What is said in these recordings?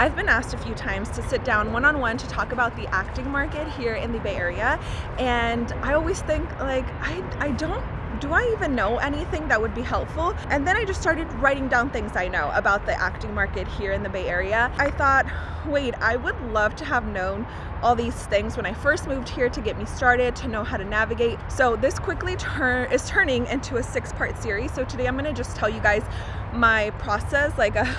I've been asked a few times to sit down one-on-one -on -one to talk about the acting market here in the Bay Area and I always think like I, I don't do I even know anything that would be helpful? And then I just started writing down things I know about the acting market here in the Bay Area. I thought, wait, I would love to have known all these things when I first moved here to get me started, to know how to navigate. So this quickly turn is turning into a six part series. So today I'm gonna just tell you guys my process, like a,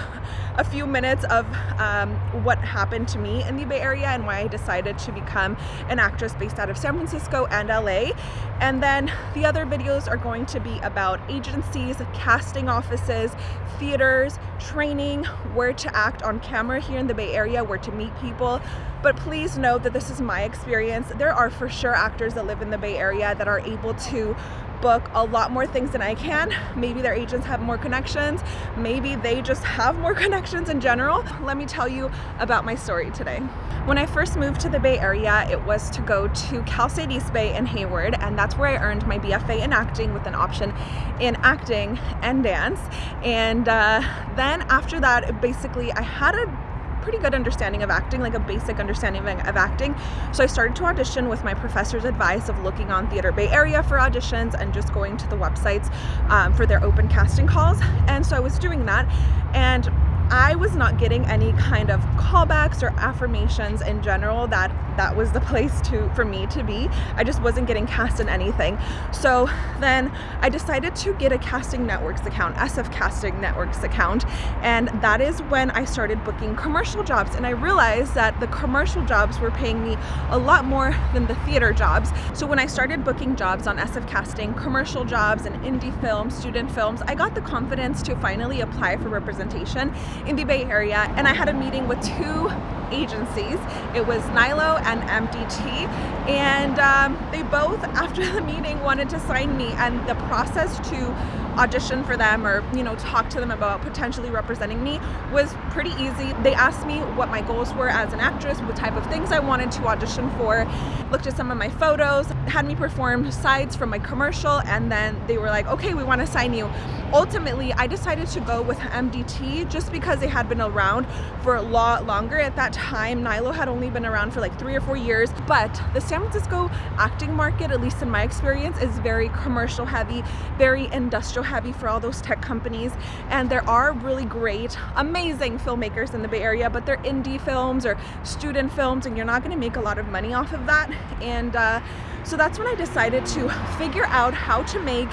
a few minutes of um, what happened to me in the Bay Area and why I decided to become an actress based out of San Francisco and LA. And then the other videos are going to be about agencies, casting offices, theaters, training, where to act on camera here in the Bay Area, where to meet people. But please note that this is my experience. There are for sure actors that live in the Bay Area that are able to book a lot more things than I can. Maybe their agents have more connections. Maybe they just have more connections in general. Let me tell you about my story today. When I first moved to the Bay Area, it was to go to Cal State East Bay in Hayward, and that's where I earned my BFA in acting with an option in acting and dance. And uh, then after that, basically I had a pretty good understanding of acting, like a basic understanding of acting. So I started to audition with my professor's advice of looking on Theater Bay Area for auditions and just going to the websites um, for their open casting calls. And so I was doing that and I was not getting any kind of callbacks or affirmations in general that that was the place to for me to be. I just wasn't getting cast in anything. So then I decided to get a casting networks account, SF Casting Networks account, and that is when I started booking commercial jobs and I realized that the commercial jobs were paying me a lot more than the theater jobs. So when I started booking jobs on SF Casting, commercial jobs and indie films, student films, I got the confidence to finally apply for representation in the Bay Area and I had a meeting with two agencies. It was Nilo and MDT and um, they both after the meeting wanted to sign me and the process to audition for them or you know talk to them about potentially representing me was pretty easy. They asked me what my goals were as an actress, what type of things I wanted to audition for, looked at some of my photos, had me perform sides from my commercial and then they were like okay we want to sign you. Ultimately I decided to go with MDT just because they had been around for a lot longer. At that time Nilo had only been around for like three or four years but the San Francisco acting market at least in my experience is very commercial heavy, very industrial heavy for all those tech companies. And there are really great amazing filmmakers in the Bay Area but they're indie films or student films and you're not going to make a lot of money off of that. And uh, so that's when I decided to figure out how to make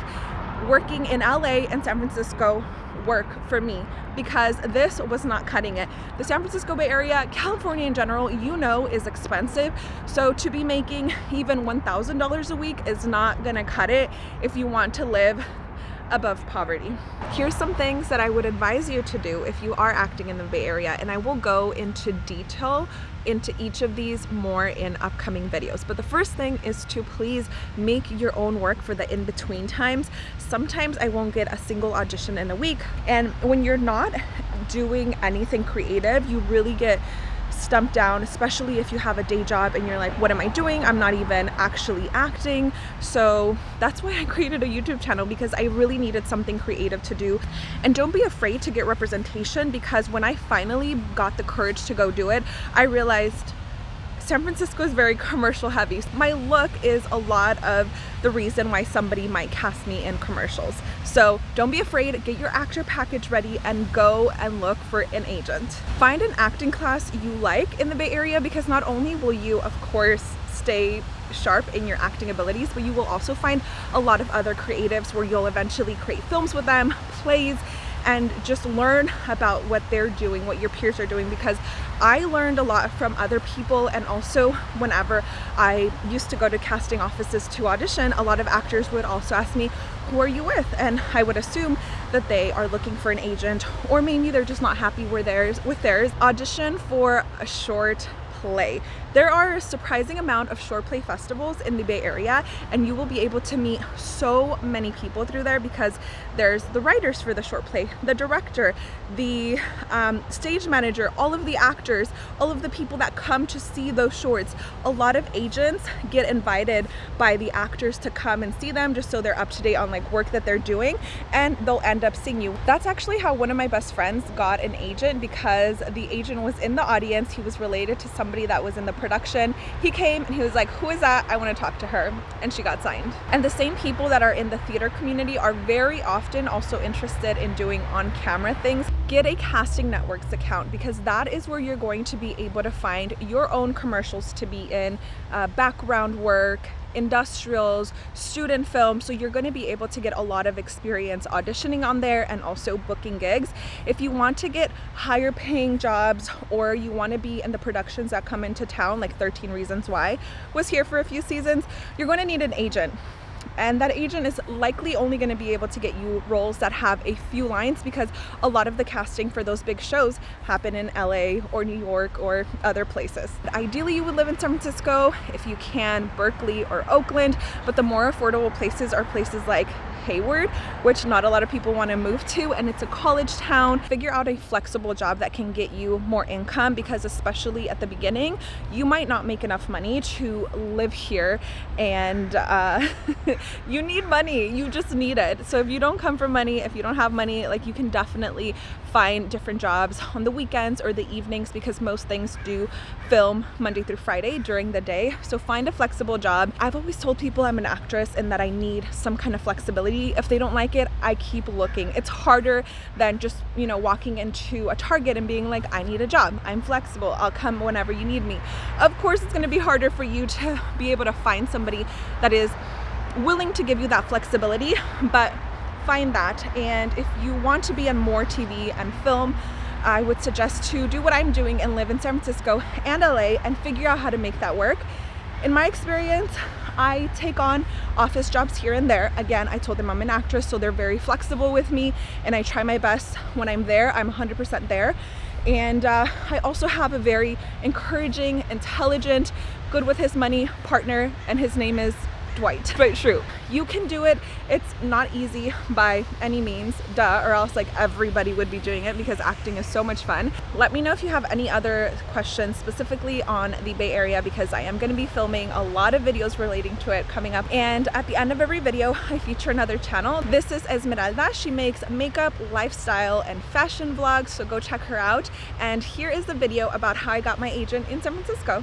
working in LA and San Francisco work for me because this was not cutting it. The San Francisco Bay Area, California in general, you know is expensive. So to be making even $1,000 a week is not gonna cut it if you want to live above poverty. Here's some things that I would advise you to do if you are acting in the Bay Area and I will go into detail into each of these more in upcoming videos. But the first thing is to please make your own work for the in-between times. Sometimes I won't get a single audition in a week and when you're not doing anything creative, you really get stumped down, especially if you have a day job and you're like, what am I doing? I'm not even actually acting. So that's why I created a YouTube channel because I really needed something creative to do. And don't be afraid to get representation because when I finally got the courage to go do it, I realized San Francisco is very commercial heavy. My look is a lot of the reason why somebody might cast me in commercials. So don't be afraid, get your actor package ready and go and look for an agent. Find an acting class you like in the Bay Area because not only will you of course stay sharp in your acting abilities, but you will also find a lot of other creatives where you'll eventually create films with them, plays, and just learn about what they're doing, what your peers are doing because I learned a lot from other people and also whenever I used to go to casting offices to audition, a lot of actors would also ask me, who are you with? And I would assume that they are looking for an agent or maybe they're just not happy with theirs. With theirs. Audition for a short play. There are a surprising amount of short play festivals in the Bay Area and you will be able to meet so many people through there because there's the writers for the short play, the director, the um, stage manager, all of the actors, all of the people that come to see those shorts. A lot of agents get invited by the actors to come and see them just so they're up to date on like work that they're doing and they'll end up seeing you. That's actually how one of my best friends got an agent because the agent was in the audience. He was related to somebody that was in the production. He came and he was like, who is that? I want to talk to her. And she got signed. And the same people that are in the theater community are very often also interested in doing on-camera things. Get a Casting Networks account because that is where you're going to be able to find your own commercials to be in, uh, background work, industrials, student film. So you're going to be able to get a lot of experience auditioning on there and also booking gigs. If you want to get higher paying jobs or you want to be in the productions that come into town, like 13 Reasons Why was here for a few seasons, you're going to need an agent and that agent is likely only going to be able to get you roles that have a few lines because a lot of the casting for those big shows happen in LA or New York or other places. Ideally you would live in San Francisco if you can Berkeley or Oakland but the more affordable places are places like Hayward, which not a lot of people want to move to, and it's a college town. Figure out a flexible job that can get you more income because especially at the beginning, you might not make enough money to live here and uh, you need money. You just need it. So if you don't come from money, if you don't have money, like you can definitely find different jobs on the weekends or the evenings because most things do film Monday through Friday during the day. So find a flexible job. I've always told people I'm an actress and that I need some kind of flexibility if they don't like it, I keep looking. It's harder than just, you know, walking into a Target and being like, I need a job. I'm flexible. I'll come whenever you need me. Of course, it's going to be harder for you to be able to find somebody that is willing to give you that flexibility, but find that. And if you want to be on more TV and film, I would suggest to do what I'm doing and live in San Francisco and LA and figure out how to make that work. In my experience, I take on office jobs here and there. Again, I told them I'm an actress, so they're very flexible with me and I try my best when I'm there. I'm 100% there. And uh, I also have a very encouraging, intelligent, good with his money partner and his name is Dwight. But true, you can do it. It's not easy by any means, duh, or else like everybody would be doing it because acting is so much fun. Let me know if you have any other questions specifically on the Bay Area because I am going to be filming a lot of videos relating to it coming up. And at the end of every video, I feature another channel. This is Esmeralda. She makes makeup, lifestyle, and fashion vlogs, so go check her out. And here is the video about how I got my agent in San Francisco.